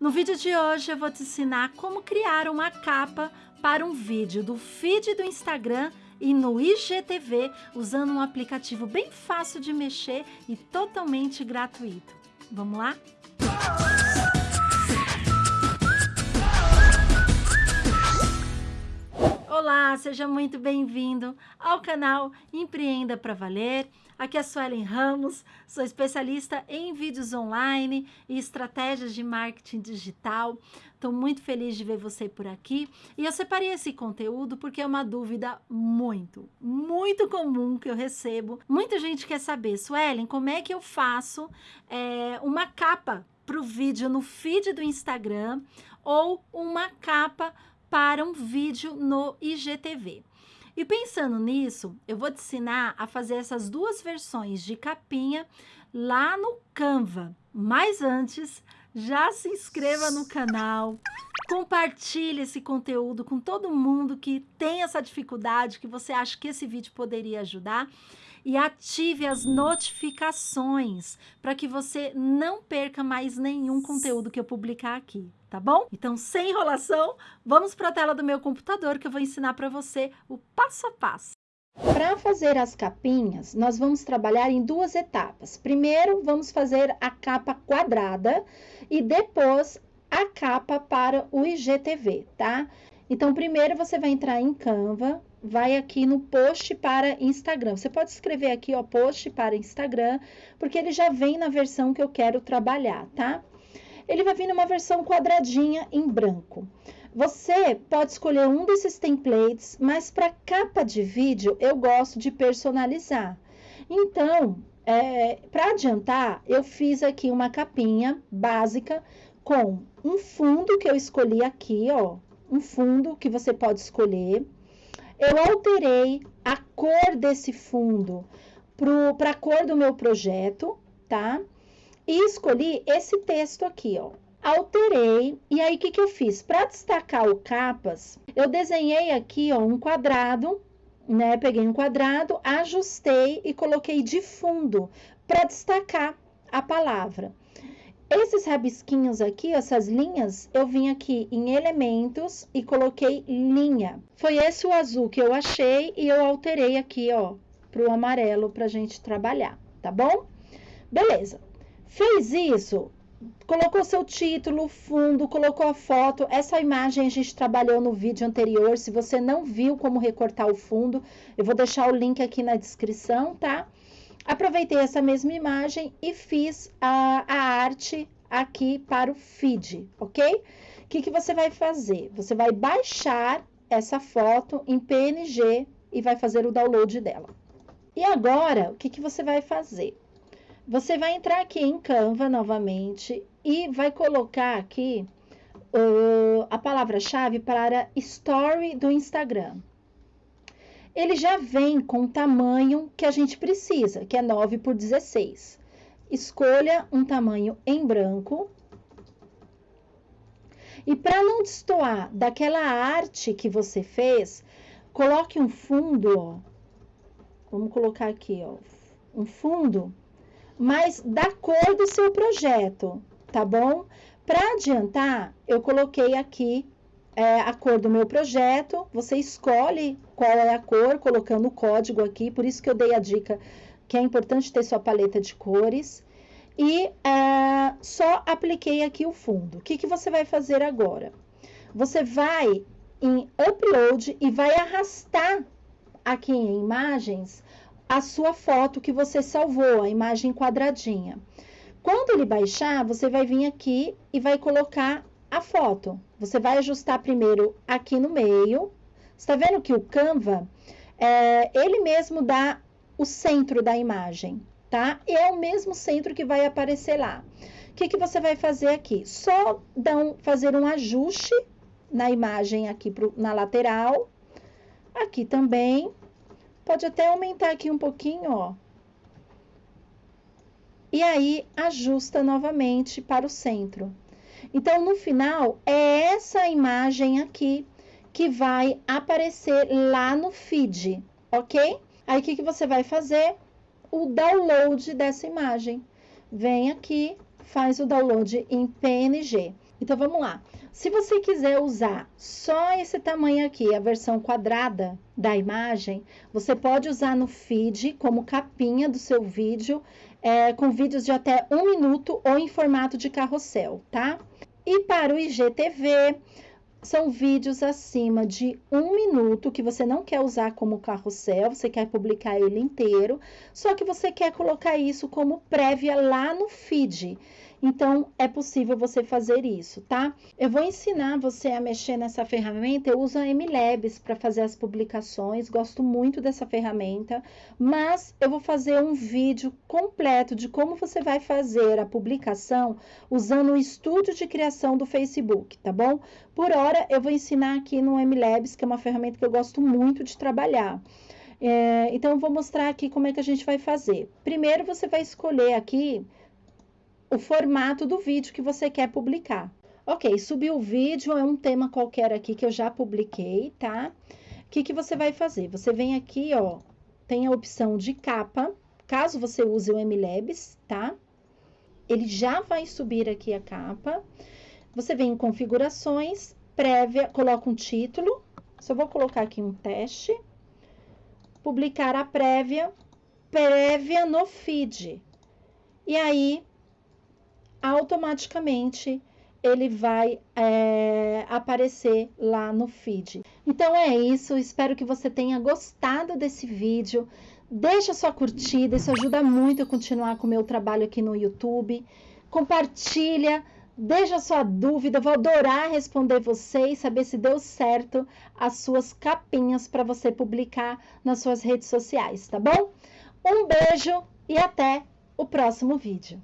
No vídeo de hoje eu vou te ensinar como criar uma capa para um vídeo do feed do Instagram e no IGTV usando um aplicativo bem fácil de mexer e totalmente gratuito. Vamos lá? Olá, seja muito bem-vindo ao canal Empreenda para Valer. Aqui é a Suelen Ramos, sou especialista em vídeos online e estratégias de marketing digital. Estou muito feliz de ver você por aqui e eu separei esse conteúdo porque é uma dúvida muito, muito comum que eu recebo. Muita gente quer saber, Suelen, como é que eu faço é, uma capa para o vídeo no feed do Instagram ou uma capa para um vídeo no IGTV. E pensando nisso, eu vou te ensinar a fazer essas duas versões de capinha lá no Canva. Mas antes, já se inscreva no canal, compartilhe esse conteúdo com todo mundo que tem essa dificuldade, que você acha que esse vídeo poderia ajudar e ative as notificações para que você não perca mais nenhum conteúdo que eu publicar aqui, tá bom? Então, sem enrolação, vamos para a tela do meu computador que eu vou ensinar para você o passo a passo. Para fazer as capinhas, nós vamos trabalhar em duas etapas. Primeiro, vamos fazer a capa quadrada e depois a capa para o IGTV, tá? Então, primeiro você vai entrar em Canva, vai aqui no post para Instagram. Você pode escrever aqui, ó, post para Instagram, porque ele já vem na versão que eu quero trabalhar, tá? Ele vai vir numa versão quadradinha em branco. Você pode escolher um desses templates, mas para capa de vídeo eu gosto de personalizar. Então, é, para adiantar, eu fiz aqui uma capinha básica com um fundo que eu escolhi aqui, ó, um fundo que você pode escolher eu alterei a cor desse fundo para a cor do meu projeto, tá? E escolhi esse texto aqui, ó. Alterei, e aí o que, que eu fiz? Para destacar o capas, eu desenhei aqui, ó, um quadrado, né? Peguei um quadrado, ajustei e coloquei de fundo para destacar a palavra. Esses rabisquinhos aqui, essas linhas, eu vim aqui em elementos e coloquei linha. Foi esse o azul que eu achei e eu alterei aqui, ó, para o amarelo para a gente trabalhar, tá bom? Beleza. Fez isso, colocou seu título, fundo, colocou a foto. Essa imagem a gente trabalhou no vídeo anterior. Se você não viu como recortar o fundo, eu vou deixar o link aqui na descrição, tá? Aproveitei essa mesma imagem e fiz a, a arte aqui para o feed, ok? O que, que você vai fazer? Você vai baixar essa foto em PNG e vai fazer o download dela. E agora, o que, que você vai fazer? Você vai entrar aqui em Canva novamente e vai colocar aqui uh, a palavra-chave para Story do Instagram ele já vem com o tamanho que a gente precisa, que é 9 por 16. Escolha um tamanho em branco. E para não destoar daquela arte que você fez, coloque um fundo, ó. Vamos colocar aqui, ó, um fundo, mas da cor do seu projeto, tá bom? Para adiantar, eu coloquei aqui é, a cor do meu projeto, você escolhe qual é a cor, colocando o código aqui, por isso que eu dei a dica que é importante ter sua paleta de cores. E é, só apliquei aqui o fundo. O que, que você vai fazer agora? Você vai em Upload e vai arrastar aqui em Imagens a sua foto que você salvou, a imagem quadradinha. Quando ele baixar, você vai vir aqui e vai colocar a foto. Você vai ajustar primeiro aqui no meio. Está vendo que o Canva, é, ele mesmo dá o centro da imagem, tá? E é o mesmo centro que vai aparecer lá. O que, que você vai fazer aqui? Só um, fazer um ajuste na imagem aqui pro, na lateral. Aqui também. Pode até aumentar aqui um pouquinho, ó. E aí, ajusta novamente para o centro. Então, no final, é essa imagem aqui que vai aparecer lá no feed, ok? Aí, o que, que você vai fazer? O download dessa imagem. Vem aqui, faz o download em PNG. Então vamos lá. Se você quiser usar só esse tamanho aqui, a versão quadrada da imagem, você pode usar no feed como capinha do seu vídeo, é, com vídeos de até um minuto ou em formato de carrossel, tá? E para o IGTV, são vídeos acima de um minuto que você não quer usar como carrossel, você quer publicar ele inteiro, só que você quer colocar isso como prévia lá no feed. Então, é possível você fazer isso, tá? Eu vou ensinar você a mexer nessa ferramenta. Eu uso a MLabs para fazer as publicações, gosto muito dessa ferramenta, mas eu vou fazer um vídeo completo de como você vai fazer a publicação usando o estúdio de criação do Facebook, tá bom? Por hora, eu vou ensinar aqui no MLabs, que é uma ferramenta que eu gosto muito de trabalhar. É, então, eu vou mostrar aqui como é que a gente vai fazer. Primeiro, você vai escolher aqui o formato do vídeo que você quer publicar. Ok, subir o vídeo é um tema qualquer aqui que eu já publiquei, tá? O que, que você vai fazer? Você vem aqui, ó, tem a opção de capa, caso você use o MLabs, tá? Ele já vai subir aqui a capa. Você vem em configurações, prévia, coloca um título. Só vou colocar aqui um teste. Publicar a prévia, prévia no feed. E aí, automaticamente ele vai é, aparecer lá no feed. Então é isso, espero que você tenha gostado desse vídeo. Deixa sua curtida, isso ajuda muito a continuar com o meu trabalho aqui no YouTube. Compartilha, deixa sua dúvida, vou adorar responder você e saber se deu certo as suas capinhas para você publicar nas suas redes sociais, tá bom? Um beijo e até o próximo vídeo.